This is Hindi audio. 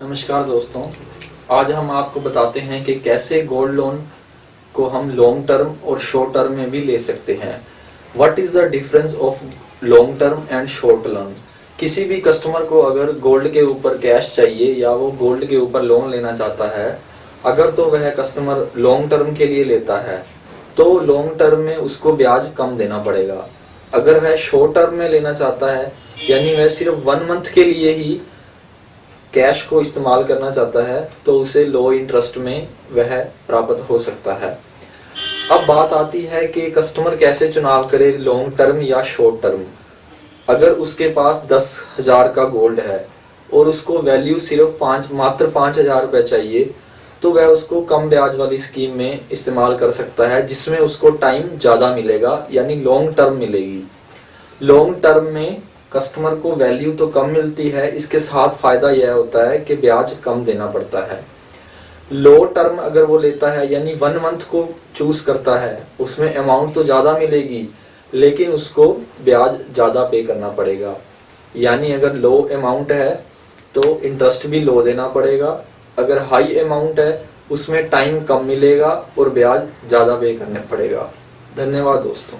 नमस्कार दोस्तों। आज हम आपको बताते हैं कि कैसे गोल्ड लोन को हम लॉन्ग टर्म और शॉर्ट टर्म में भी ले सकते हैं। What is the difference of long term and short loan किसी भी कस्टमर को अगर गोल्ड के ऊपर कैश चाहिए या वो गोल्ड के ऊपर लोन लेना चाहता है, अगर तो वह कस्टमर लॉन्ग टर्म के लिए लेता है तो लॉन्ग टर्म में उसको ब्याज कम देना पड़ेगा। अगर वह शॉर्ट टर्म में लेना चाहता है यानी वह सिर्फ़ वन मंथ के लिए ही कैश को इस्तेमाल करना चाहता है तो उसे लो इंटरेस्ट में वह प्राप्त हो सकता है। अब बात आती है कि कस्टमर कैसे चुनाव करे लॉन्ग टर्म या शॉर्ट टर्म अगर उसके पास दस हज़ार का गोल्ड है और उसको वैल्यू सिर्फ़ पाँच, मात्र पाँच हज़ार रुपये चाहिए तो वह उसको कम ब्याज वाली स्कीम में इस्तेमाल कर सकता है, जिसमें उसको टाइम ज़्यादा मिलेगा, यानी लॉन्ग टर्म मिलेगी। लॉन्ग टर्म में कस्टमर को वैल्यू तो कम मिलती है, इसके साथ फ़ायदा यह होता है कि ब्याज कम देना पड़ता है। लो टर्म अगर वो लेता है, यानी वन मंथ को चूज़ करता है, उसमें अमाउंट तो ज़्यादा मिलेगी, लेकिन उसको ब्याज ज़्यादा पे करना पड़ेगा। यानी अगर लो अमाउंट है तो इंटरेस्ट भी लो देना पड़ेगा। अगर हाई अमाउंट है, उसमें टाइम कम मिलेगा और ब्याज ज़्यादा पे करना पड़ेगा। धन्यवाद दोस्तों।